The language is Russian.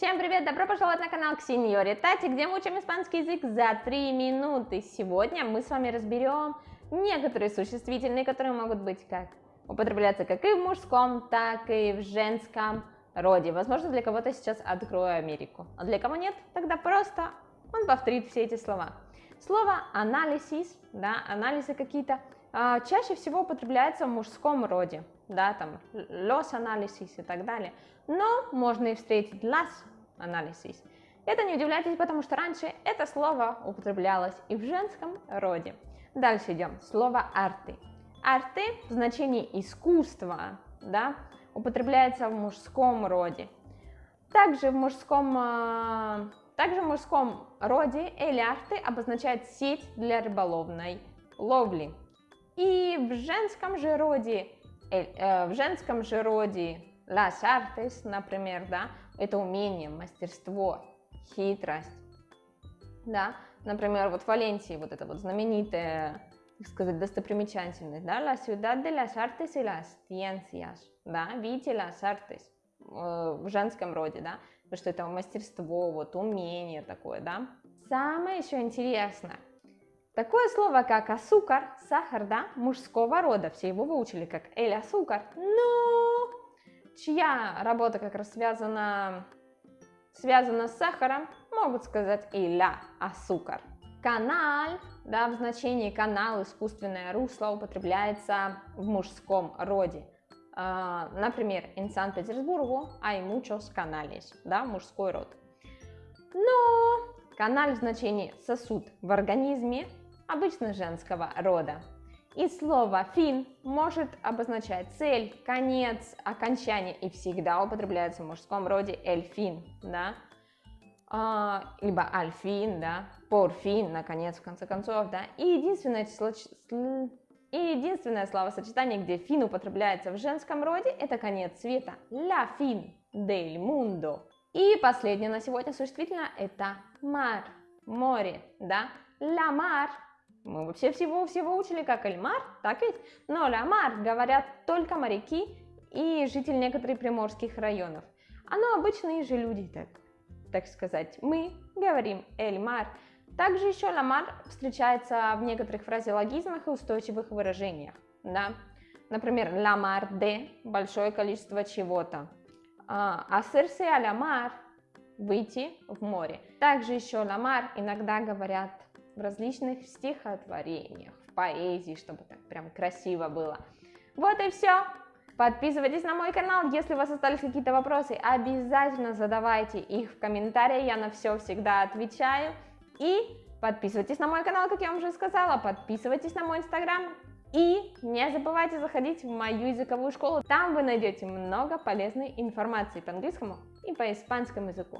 Всем привет! Добро пожаловать на канал Ксеньори Тати, где мы учим испанский язык за 3 минуты. Сегодня мы с вами разберем некоторые существительные, которые могут быть как употребляться как и в мужском, так и в женском роде. Возможно, для кого-то сейчас открою Америку, а для кого нет, тогда просто он повторит все эти слова. Слово анализис, да, анализы какие-то, а, чаще всего употребляется в мужском роде, да, там los анализис и так далее, но можно и встретить las анализис. Это не удивляйтесь, потому что раньше это слово употреблялось и в женском роде. Дальше идем. Слово арты. Арты в значении искусства, да, употребляется в мужском роде. Также в мужском, а, также в мужском роде эль арты обозначает сеть для рыболовной ловли. И в женском же роде, в женском же роде las artes, например, да, это умение, мастерство, хитрость, да, например, вот в Валенсии вот это вот знаменитая, так сказать, достопримечательность, да, la ciudad de las artes y las ciencias, да, видите, las artes, э, в женском роде, да, потому что это мастерство, вот умение такое, да. Самое еще интересное, Такое слово, как асукар, сахар, да, мужского рода, все его выучили как эль асукар, но чья работа как раз связана, связана с сахаром, могут сказать эля асукар. Канал, да, в значении канал, искусственное русло употребляется в мужском роде. Uh, например, in Санкт-Петербургу hay muchos canales, да, мужской род. Но канал в значении сосуд в организме обычно женского рода. И слово «фин» может обозначать цель, конец, окончание и всегда употребляется в мужском роде «эльфин», да, а, либо «альфин», да, «порфин», наконец, в конце концов, да. И единственное, число, и единственное словосочетание, где «фин» употребляется в женском роде, это конец света «la fin del mundo». И последнее на сегодня существительное – это «мар», «море», да, «la mar» Мы вообще всего всего учили как Эльмар, так ведь? Но Ламар говорят только моряки и жители некоторых приморских районов. Оно обычные же люди, так, так сказать. Мы говорим Эльмар. Также еще Ламар встречается в некоторых фразеологизмах и устойчивых выражениях. Да? Например, ламар де – большое количество чего-то. Асерсе а ламар – выйти в море. Также еще ламар иногда говорят в различных стихотворениях, в поэзии, чтобы так прям красиво было. Вот и все. Подписывайтесь на мой канал, если у вас остались какие-то вопросы, обязательно задавайте их в комментариях, я на все всегда отвечаю. И подписывайтесь на мой канал, как я вам уже сказала, подписывайтесь на мой инстаграм. И не забывайте заходить в мою языковую школу, там вы найдете много полезной информации по английскому и по испанскому языку.